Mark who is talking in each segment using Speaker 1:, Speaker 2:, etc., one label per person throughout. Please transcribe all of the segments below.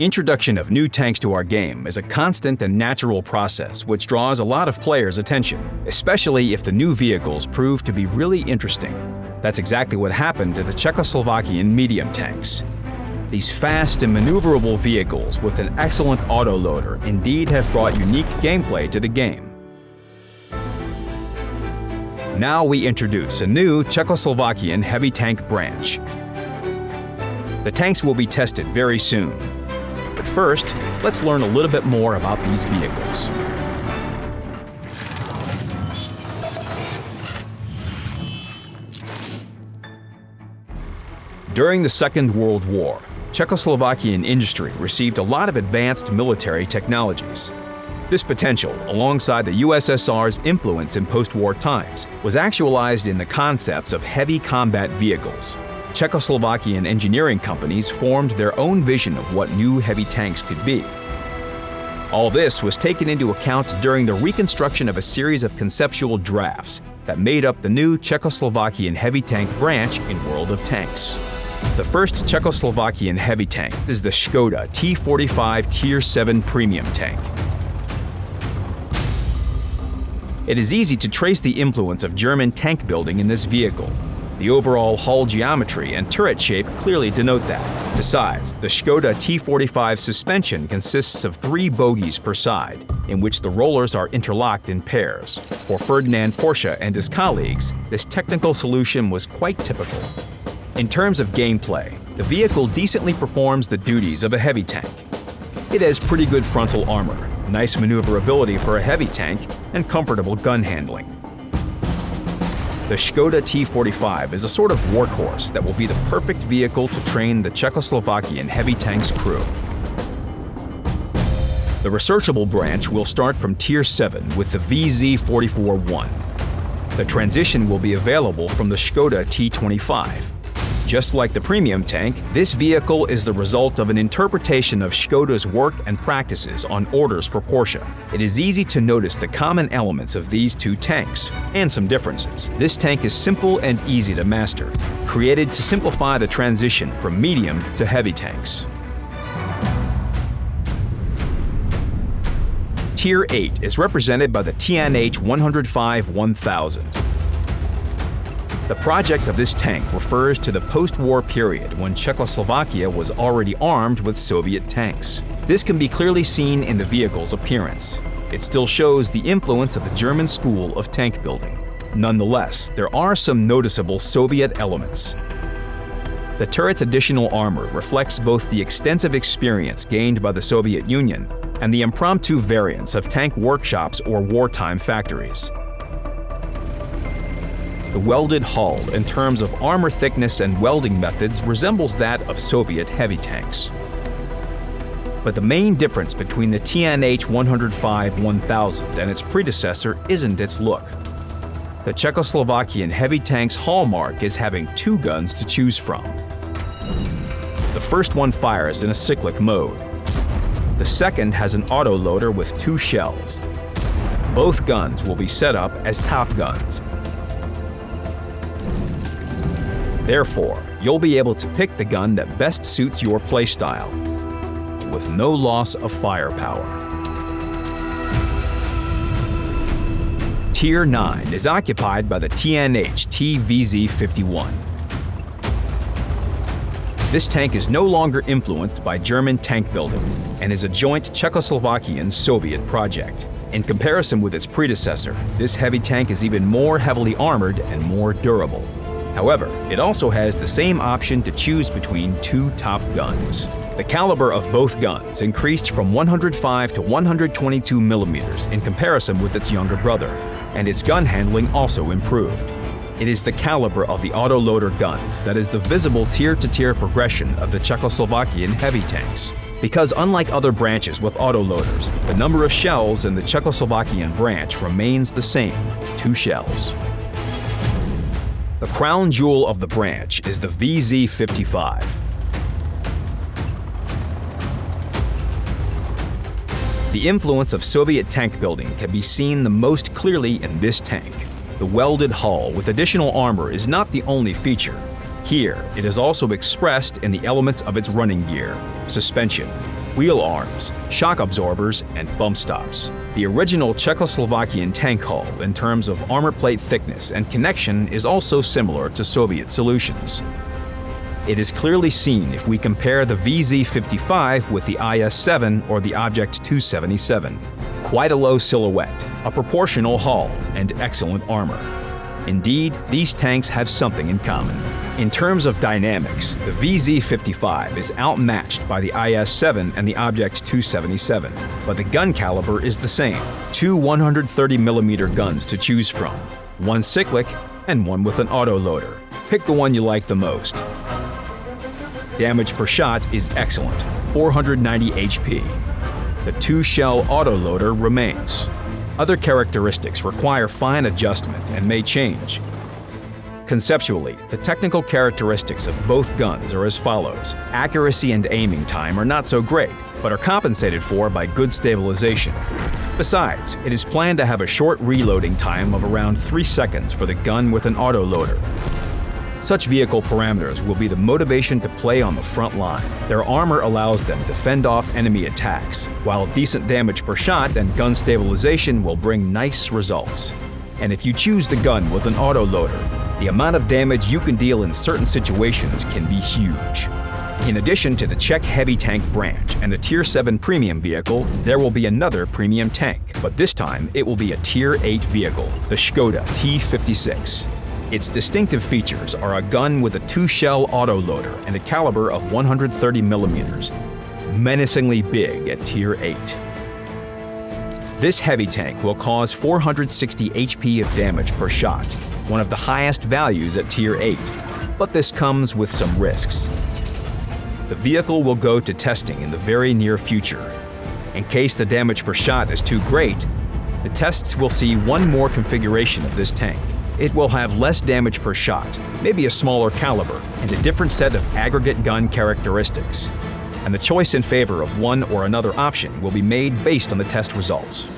Speaker 1: Introduction of new tanks to our game is a constant and natural process which draws a lot of players' attention, especially if the new vehicles prove to be really interesting. That's exactly what happened to the Czechoslovakian medium tanks. These fast and maneuverable vehicles with an excellent autoloader indeed have brought unique gameplay to the game. Now we introduce a new Czechoslovakian heavy tank branch. The tanks will be tested very soon, but first, let's learn a little bit more about these vehicles. During the Second World War, Czechoslovakian industry received a lot of advanced military technologies. This potential, alongside the USSR's influence in post-war times, was actualized in the concepts of heavy combat vehicles, Czechoslovakian engineering companies formed their own vision of what new heavy tanks could be. All this was taken into account during the reconstruction of a series of conceptual drafts that made up the new Czechoslovakian heavy tank branch in World of Tanks. The first Czechoslovakian heavy tank is the Skoda T45 Tier 7 premium tank. It is easy to trace the influence of German tank building in this vehicle, the overall hull geometry and turret shape clearly denote that. Besides, the Skoda T45 suspension consists of three bogies per side, in which the rollers are interlocked in pairs. For Ferdinand Porsche and his colleagues, this technical solution was quite typical. In terms of gameplay, the vehicle decently performs the duties of a heavy tank. It has pretty good frontal armor, nice maneuverability for a heavy tank, and comfortable gun handling. The Skoda T45 is a sort of workhorse that will be the perfect vehicle to train the Czechoslovakian heavy tanks crew. The researchable branch will start from Tier 7 with the VZ44-1. The transition will be available from the Skoda T25. Just like the premium tank, this vehicle is the result of an interpretation of Skoda's work and practices on orders for Porsche. It is easy to notice the common elements of these two tanks, and some differences. This tank is simple and easy to master, created to simplify the transition from medium to heavy tanks. Tier 8 is represented by the TNH 105 1000. The project of this tank refers to the post-war period when Czechoslovakia was already armed with Soviet tanks. This can be clearly seen in the vehicle's appearance. It still shows the influence of the German school of tank building. Nonetheless, there are some noticeable Soviet elements. The turret's additional armor reflects both the extensive experience gained by the Soviet Union and the impromptu variants of tank workshops or wartime factories. The welded hull, in terms of armor thickness and welding methods, resembles that of Soviet heavy tanks. But the main difference between the TNH 105 1000 and its predecessor isn't its look. The Czechoslovakian heavy tank's hallmark is having two guns to choose from. The first one fires in a cyclic mode. The second has an autoloader with two shells. Both guns will be set up as top guns, Therefore, you'll be able to pick the gun that best suits your playstyle, with no loss of firepower. Tier 9 is occupied by the TNH TVZ-51. This tank is no longer influenced by German tank building and is a joint Czechoslovakian-Soviet project. In comparison with its predecessor, this heavy tank is even more heavily armored and more durable. However, it also has the same option to choose between two top guns. The caliber of both guns increased from 105 to 122 millimeters in comparison with its younger brother, and its gun handling also improved. It is the caliber of the autoloader guns that is the visible tier-to-tier -tier progression of the Czechoslovakian heavy tanks. Because unlike other branches with autoloaders, the number of shells in the Czechoslovakian branch remains the same, two shells. The crown jewel of the branch is the VZ55. The influence of Soviet tank building can be seen the most clearly in this tank. The welded hull with additional armor is not the only feature. Here, it is also expressed in the elements of its running gear, suspension, wheel arms, shock absorbers, and bump stops. The original Czechoslovakian tank hull in terms of armor plate thickness and connection is also similar to Soviet solutions. It is clearly seen if we compare the VZ-55 with the IS-7 or the Object 277. Quite a low silhouette, a proportional hull, and excellent armor. Indeed, these tanks have something in common. In terms of dynamics, the VZ-55 is outmatched by the IS-7 and the Object 277, but the gun caliber is the same. Two 130mm guns to choose from, one cyclic and one with an autoloader. Pick the one you like the most. Damage per shot is excellent, 490 HP. The two-shell autoloader remains. Other characteristics require fine adjustment and may change. Conceptually, the technical characteristics of both guns are as follows. Accuracy and aiming time are not so great, but are compensated for by good stabilization. Besides, it is planned to have a short reloading time of around 3 seconds for the gun with an autoloader. Such vehicle parameters will be the motivation to play on the front line. Their armor allows them to fend off enemy attacks, while decent damage per shot and gun stabilization will bring nice results. And if you choose the gun with an autoloader, the amount of damage you can deal in certain situations can be huge. In addition to the Czech heavy tank branch and the Tier 7 premium vehicle, there will be another premium tank, but this time it will be a Tier 8 vehicle, the Skoda T56. Its distinctive features are a gun with a two-shell autoloader and a caliber of 130 millimeters, menacingly big at Tier 8. This heavy tank will cause 460 HP of damage per shot, one of the highest values at Tier 8, but this comes with some risks. The vehicle will go to testing in the very near future. In case the damage per shot is too great, the tests will see one more configuration of this tank. It will have less damage per shot, maybe a smaller caliber, and a different set of aggregate gun characteristics. And the choice in favor of one or another option will be made based on the test results.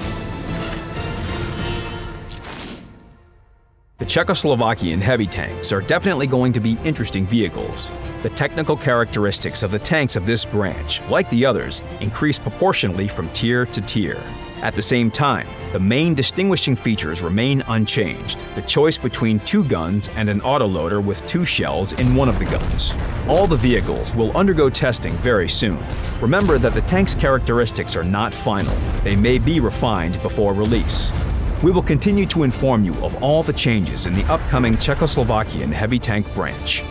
Speaker 1: The Czechoslovakian heavy tanks are definitely going to be interesting vehicles. The technical characteristics of the tanks of this branch, like the others, increase proportionally from tier to tier. At the same time, the main distinguishing features remain unchanged, the choice between two guns and an autoloader with two shells in one of the guns. All the vehicles will undergo testing very soon. Remember that the tank's characteristics are not final, they may be refined before release. We will continue to inform you of all the changes in the upcoming Czechoslovakian heavy tank branch.